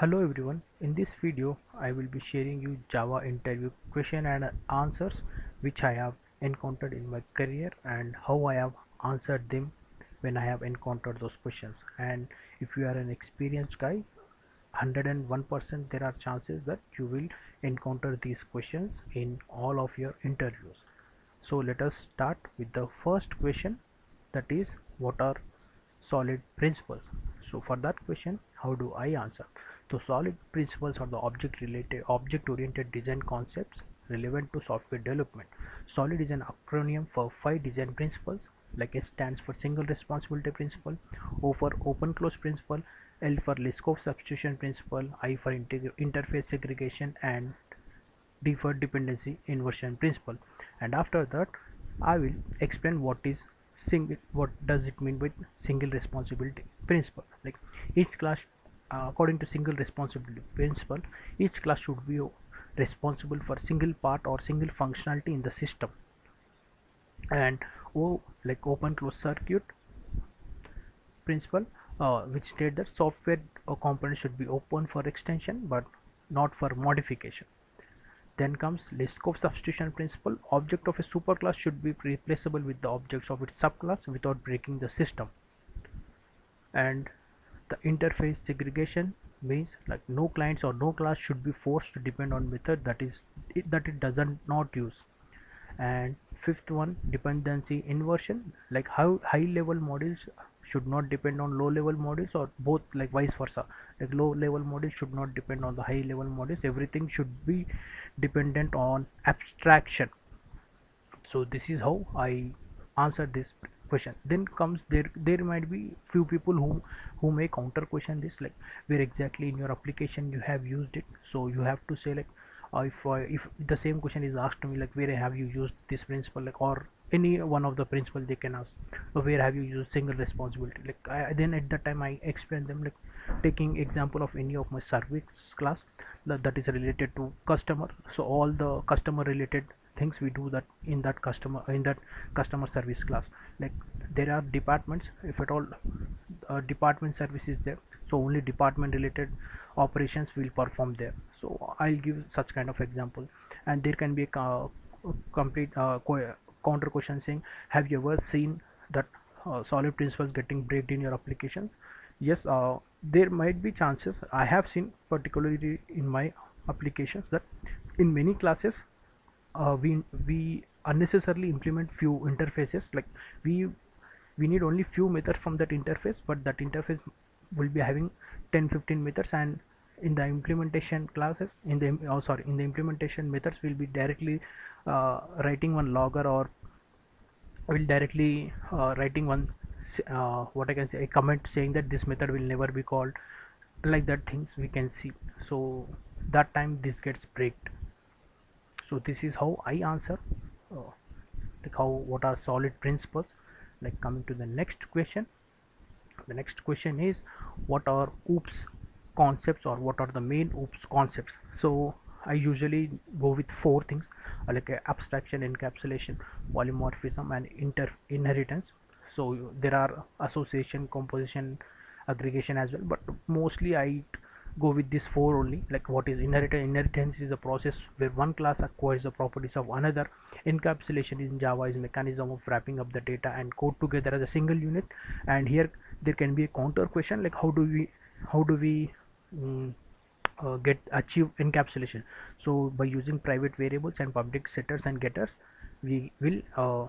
Hello everyone, in this video I will be sharing you Java interview question and answers which I have encountered in my career and how I have answered them when I have encountered those questions. And if you are an experienced guy 101% there are chances that you will encounter these questions in all of your interviews. So let us start with the first question that is what are solid principles? So for that question how do i answer so solid principles are the object related object oriented design concepts relevant to software development. Solid is an acronym for five design principles like S stands for single responsibility principle O for open close principle L for Liskov substitution principle I for interface segregation and D for dependency inversion principle. And after that I will explain what is single what does it mean with single responsibility principle. Like each class uh, according to single responsibility principle each class should be responsible for single part or single functionality in the system and O like open close circuit principle uh, which state that software or component should be open for extension but not for modification then comes Liskov substitution principle. Object of a superclass should be replaceable with the objects of its subclass without breaking the system. And the interface segregation means like no clients or no class should be forced to depend on method that is it, that it doesn't not use. And fifth one dependency inversion like how high level models should not depend on low level models or both like vice versa. Like low level models should not depend on the high level models. Everything should be dependent on abstraction. So this is how i answer this question. Then comes there there might be few people who who may counter question this like where exactly in your application you have used it. So you have to say like uh, if uh, if the same question is asked to me like where have you used this principle like or any one of the principle they can ask so where have you used single responsibility? Like I, then at that time i explain them like taking example of any of my service class that, that is related to customer. So all the customer related things we do that in that customer in that customer service class. Like there are departments if at all uh, department service is there so only department related operations will perform there. So i'll give such kind of example. And there can be a uh, complete uh, counter question saying have you ever seen that uh, solid principles getting breaked in your applications? Yes uh, there might be chances. I have seen particularly in my applications that in many classes uh, we we unnecessarily implement few interfaces like we we need only few methods from that interface but that interface will be having 10 15 methods and in the implementation classes in the oh sorry in the implementation methods will be directly uh, writing one logger or will directly uh, writing one uh, what I can say a comment saying that this method will never be called like that things we can see. So that time this gets breaked so this is how I answer uh, like how what are solid principles. Like coming to the next question. The next question is what are OOPS concepts or what are the main OOPS concepts? So I usually go with four things uh, like uh, abstraction encapsulation polymorphism and inter inheritance. So there are association composition aggregation as well but mostly I go with this four only. Like what is inheritance inheritance is a process where one class acquires the properties of another. Encapsulation in java is mechanism of wrapping up the data and code together as a single unit. And here there can be a counter question like how do we how do we um, uh, get achieve encapsulation? So by using private variables and public setters and getters we will uh,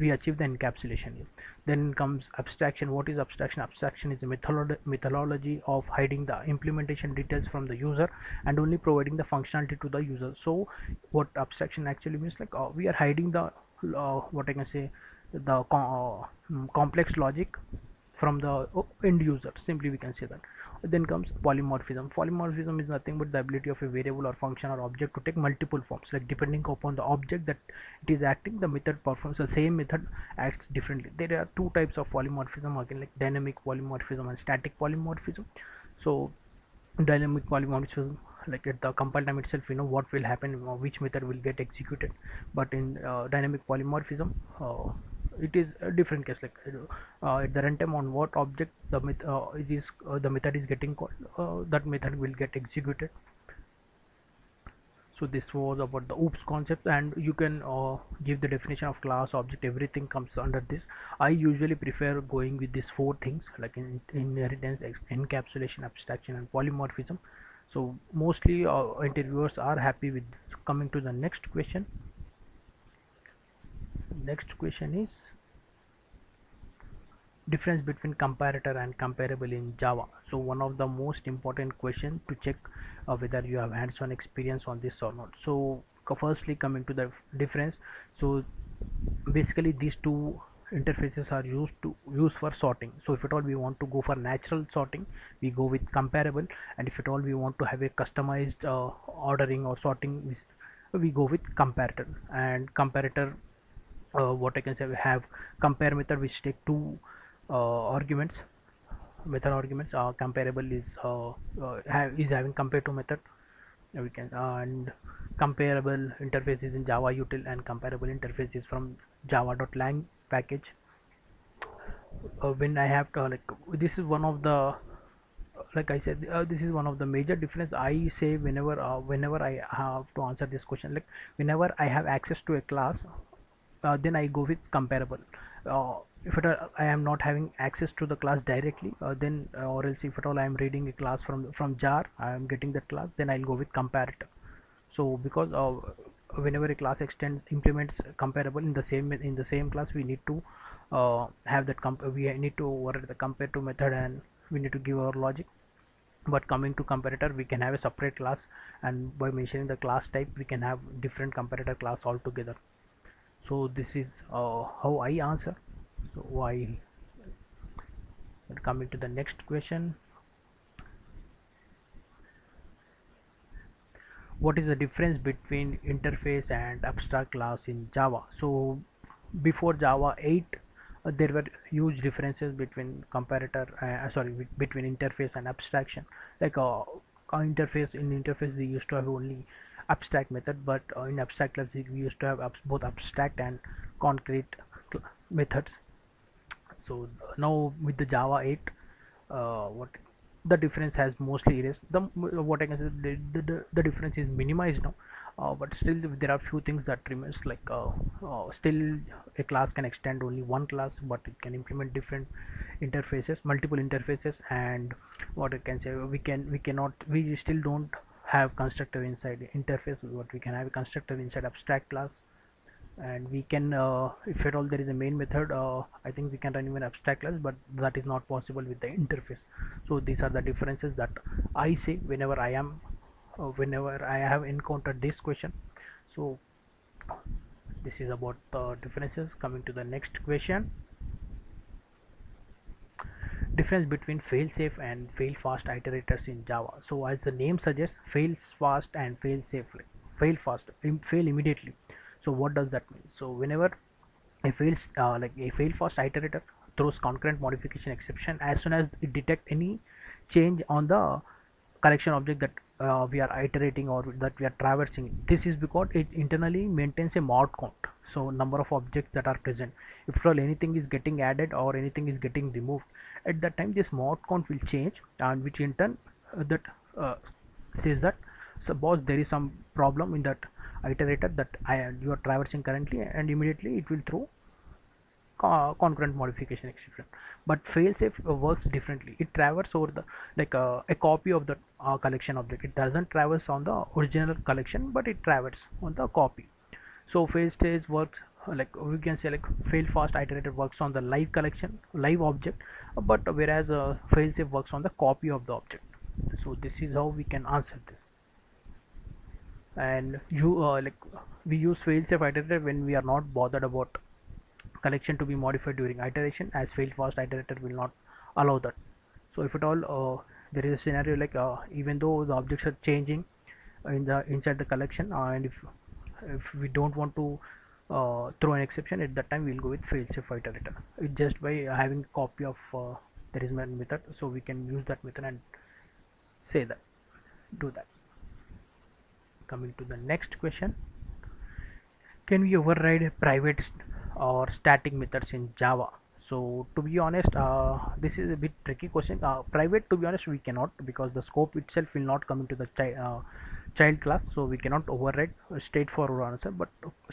we achieve the encapsulation then comes abstraction. What is abstraction? Abstraction is a methodolo methodology of hiding the implementation details from the user and only providing the functionality to the user. So what abstraction actually means like uh, we are hiding the uh, what i can say the uh, complex logic from the end user. Simply we can say that. Then comes polymorphism. Polymorphism is nothing but the ability of a variable or function or object to take multiple forms. Like depending upon the object that it is acting the method performs. The same method acts differently. There are two types of polymorphism again like dynamic polymorphism and static polymorphism. So dynamic polymorphism like at the compile time itself you know what will happen which method will get executed. But in uh, dynamic polymorphism uh, it is a different case like uh, at the runtime on what object the met uh, uh, the method is getting called that method will get executed. So this was about the oops concept and you can uh, give the definition of class object everything comes under this. I usually prefer going with these four things like in, inheritance encapsulation abstraction and polymorphism. So mostly uh, interviewers are happy with coming to the next question. Next question is difference between comparator and comparable in java. So one of the most important question to check uh, whether you have hands-on experience on this or not. So firstly coming to the difference. So basically these two interfaces are used to use for sorting. So if at all we want to go for natural sorting we go with comparable. And if at all we want to have a customized uh, ordering or sorting we go with comparator. And comparator uh, what I can say we have compare method which take two arguments method arguments uh, comparable is uh, uh, have, is having compare to method. We can and comparable interface is in java util and comparable interface is from java.lang package. Uh, when i have to like this is one of the like i said uh, this is one of the major difference i say whenever uh, whenever i have to answer this question. Like whenever i have access to a class uh, then i go with comparable. Uh, if at all I am not having access to the class directly uh, then uh, or else if at all I am reading a class from from jar I am getting that class then I'll go with comparator. So because uh, whenever a class extends implements comparable in the same in the same class we need to uh, have that comp we need to override the compare to method and we need to give our logic. But coming to comparator we can have a separate class and by mentioning the class type we can have different comparator class altogether. So this is uh, how I answer so why? Coming to the next question. What is the difference between interface and abstract class in java? So before java 8 uh, there were huge differences between comparator uh, sorry between interface and abstraction. Like uh, interface in interface we used to have only abstract method but uh, in abstract class we used to have abs both abstract and concrete methods so now with the java 8 uh, what the difference has mostly erased. The what i can say the, the, the difference is minimized now. Uh, but still there are few things that remains like uh, uh, still a class can extend only one class but it can implement different interfaces multiple interfaces and what i can say we can we cannot we still don't have constructor inside interface what we can have a constructor inside abstract class and we can uh, if at all there is a main method uh, I think we can run even abstract class but that is not possible with the interface. So these are the differences that I say whenever I am uh, whenever I have encountered this question. So this is about the differences. Coming to the next question. Difference between fail safe and fail fast iterators in Java. So as the name suggests fail fast and fail safely fail fast fail immediately so what does that mean? So whenever a fails uh, like a fail fast iterator throws concurrent modification exception as soon as it detect any change on the collection object that uh, we are iterating or that we are traversing this is because it internally maintains a mod count. So number of objects that are present. If all anything is getting added or anything is getting removed at that time this mod count will change and which in turn uh, that uh, says that suppose there is some problem in that iterator that I, you are traversing currently and immediately it will throw concurrent modification exception but failsafe works differently. It traverses over the like uh, a copy of the uh, collection object. It doesn't traverse on the original collection but it traverses on the copy. So failsafe works uh, like we can say like fail fast iterator works on the live collection live object but whereas uh, failsafe works on the copy of the object. So this is how we can answer this and you uh, like we use failsafe iterator when we are not bothered about collection to be modified during iteration as fail fast iterator will not allow that. So if at all uh, there is a scenario like uh, even though the objects are changing in the inside the collection and if if we don't want to uh, throw an exception at that time we'll go with failsafe iterator. It just by having a copy of uh, there is method so we can use that method and say that do that coming to the next question. Can we override private or static methods in java? So to be honest uh, this is a bit tricky question. Uh, private to be honest we cannot because the scope itself will not come into the chi uh, child class. So we cannot override straightforward answer. But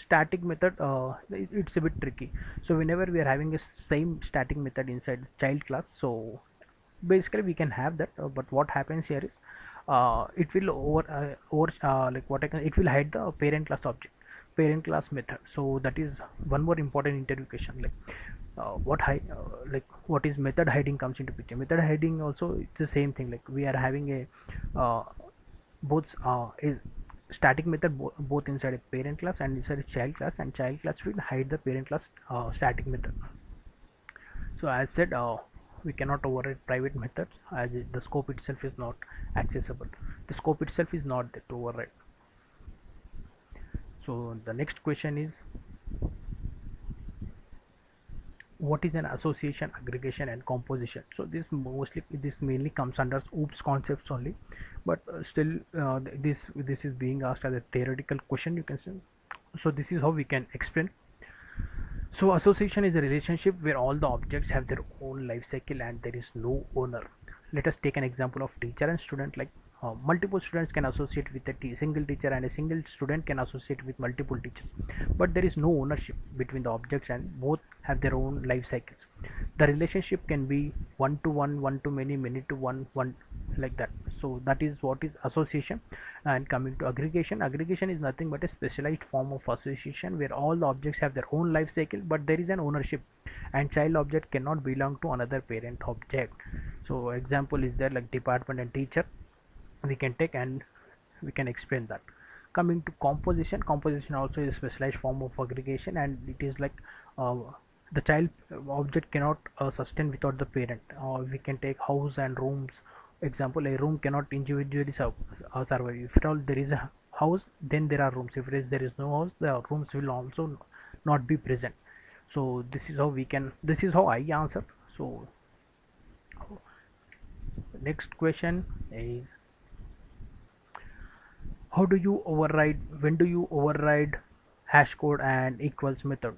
static method uh, it's a bit tricky. So whenever we are having a same static method inside child class so basically we can have that. Uh, but what happens here is it will over uh, over uh, like what I can it will hide the parent class object parent class method. So that is one more important interview question like uh, what hide uh, like what is method hiding comes into picture. Method hiding also it's the same thing like we are having a uh, both uh, is static method bo both inside a parent class and inside a child class and child class will hide the parent class uh, static method. So as said uh, we cannot override private methods as the scope itself is not accessible. The scope itself is not there to override. So the next question is what is an association aggregation and composition? So this mostly this mainly comes under oops concepts only but uh, still uh, this this is being asked as a theoretical question you can say. So this is how we can explain so association is a relationship where all the objects have their own life cycle and there is no owner. Let us take an example of teacher and student like uh, multiple students can associate with a single teacher and a single student can associate with multiple teachers. But there is no ownership between the objects and both have their own life cycles. The relationship can be one to one one to many many to one one like that so that is what is association and coming to aggregation. Aggregation is nothing but a specialized form of association where all the objects have their own life cycle but there is an ownership and child object cannot belong to another parent object. So example is there like department and teacher. We can take and we can explain that. Coming to composition composition also is a specialized form of aggregation and it is like uh, the child object cannot uh, sustain without the parent. Uh, we can take house and rooms example a room cannot individually survive if at all there is a house then there are rooms. If there is, no house the rooms will also not be present. So this is how we can this is how i answer. So next question is how do you override when do you override hash code and equals method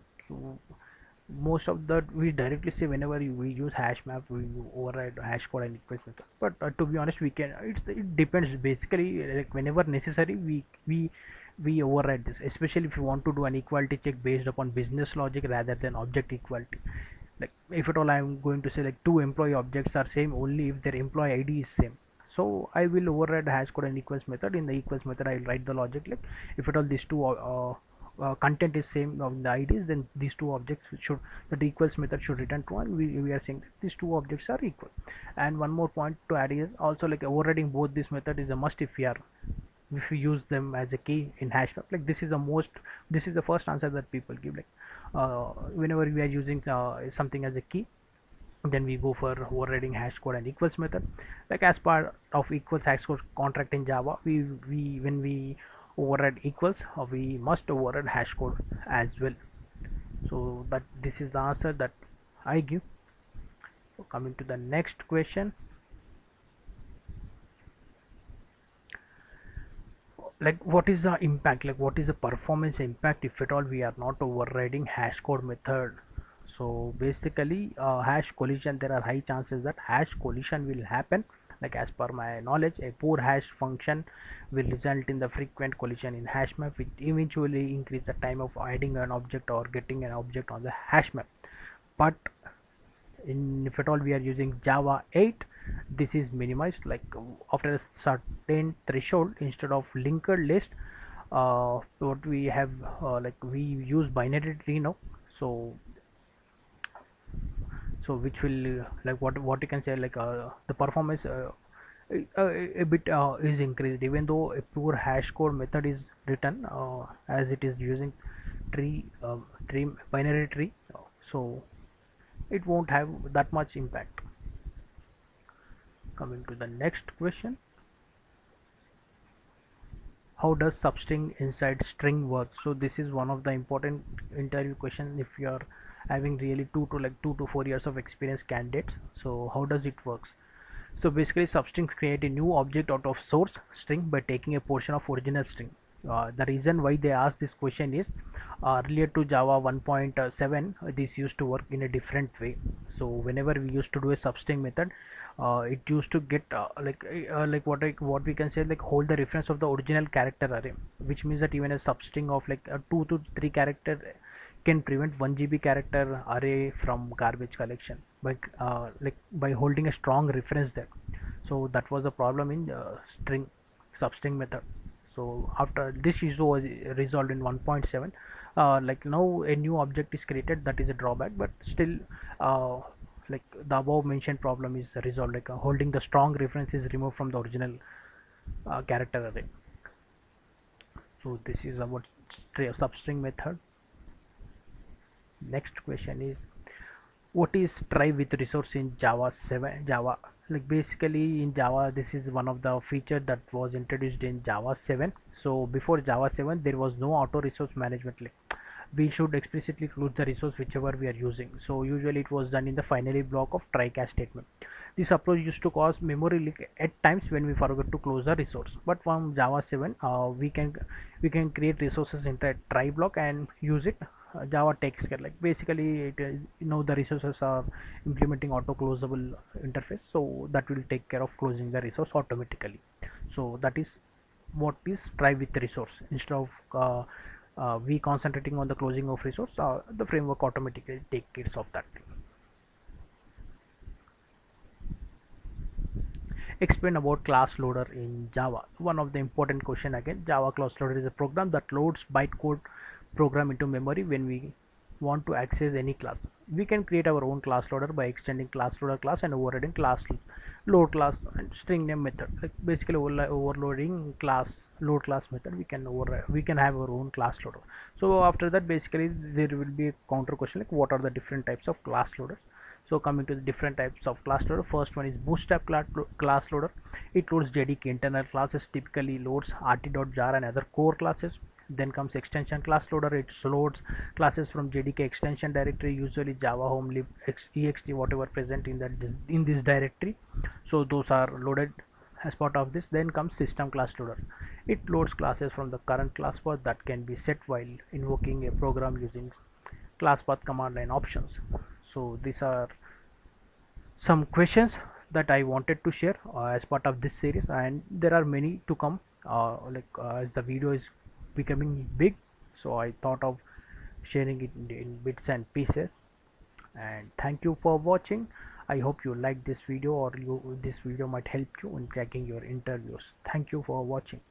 most of that we directly say whenever we use hash map we override hash code and equals method. But uh, to be honest we can it's, it depends. Basically like whenever necessary we we we override this. Especially if you want to do an equality check based upon business logic rather than object equality. Like if at all i'm going to say like two employee objects are same only if their employee id is same. So I will override hash code and equals method. In the equals method I will write the logic like if at all these two uh, uh, content is same of the IDs then these two objects should the equals method should return true and we, we are saying that these two objects are equal. And one more point to add is also like overriding both this method is a must if we are if we use them as a key in hash map. Like this is the most this is the first answer that people give like uh, whenever we are using uh, something as a key then we go for overriding hash code and equals method. Like as part of equals hash code contract in java we we when we override equals uh, we must override hash code as well. So that this is the answer that i give. So coming to the next question. Like what is the impact? Like what is the performance impact if at all we are not overriding hash code method? So basically uh, hash collision there are high chances that hash collision will happen like as per my knowledge a poor hash function will result in the frequent collision in hash map which eventually increase the time of adding an object or getting an object on the hash map. But in if at all we are using java 8 this is minimized like after a certain threshold instead of linked list uh, what we have uh, like we use binary tree now. So so which will uh, like what what you can say like uh, the performance uh, a, a, bit uh, is increased. Even though a pure hash code method is written uh, as it is using tree um, tree binary tree so it won't have that much impact. Coming to the next question. How does substring inside string work? So this is one of the important interview questions if you are having really two to like two to four years of experience candidates. So how does it works? So basically substrings create a new object out of source string by taking a portion of original string. Uh, the reason why they ask this question is uh, related to java 1.7 this used to work in a different way. So whenever we used to do a substring method uh, it used to get uh, like uh, like what I, what we can say like hold the reference of the original character array which means that even a substring of like a 2 to 3 character can prevent 1 GB character array from garbage collection by uh, like by holding a strong reference there. So that was the problem in uh, string substring method. So after this issue was resolved in 1.7 uh, like now a new object is created that is a drawback but still uh, like the above mentioned problem is resolved like uh, holding the strong reference is removed from the original uh, character array. So this is about substring method next question is what is try with resource in java 7 java? Like basically in java this is one of the feature that was introduced in java 7 so before java 7 there was no auto resource management. Like we should explicitly close the resource whichever we are using. So usually it was done in the finally block of try catch statement. This approach used to cause memory leak at times when we forget to close the resource. But from java 7 uh, we can we can create resources in a try block and use it java takes care like basically it is you know the resources are implementing auto closable interface so that will take care of closing the resource automatically. So that is what is try with resource. Instead of uh, uh, we concentrating on the closing of resource uh, the framework automatically take care of that. Explain about class loader in java. One of the important question again java class loader is a program that loads bytecode program into memory when we want to access any class. We can create our own class loader by extending class loader class and overriding class load class and string name method. Like basically overloading class load class method we can over we can have our own class loader. So after that basically there will be a counter question like what are the different types of class loaders? So coming to the different types of class loader first one is bootstrap class loader. It loads jdk internal classes typically loads rt.jar and other core classes then comes extension class loader. It loads classes from jdk extension directory usually java home lib ext whatever present in that in this directory. So those are loaded as part of this. Then comes system class loader. It loads classes from the current class path that can be set while invoking a program using class path command line options. So these are some questions that I wanted to share uh, as part of this series. And there are many to come uh, like uh, as the video is becoming big. So I thought of sharing it in, bits and pieces. And thank you for watching. I hope you like this video or you this video might help you in cracking your interviews. Thank you for watching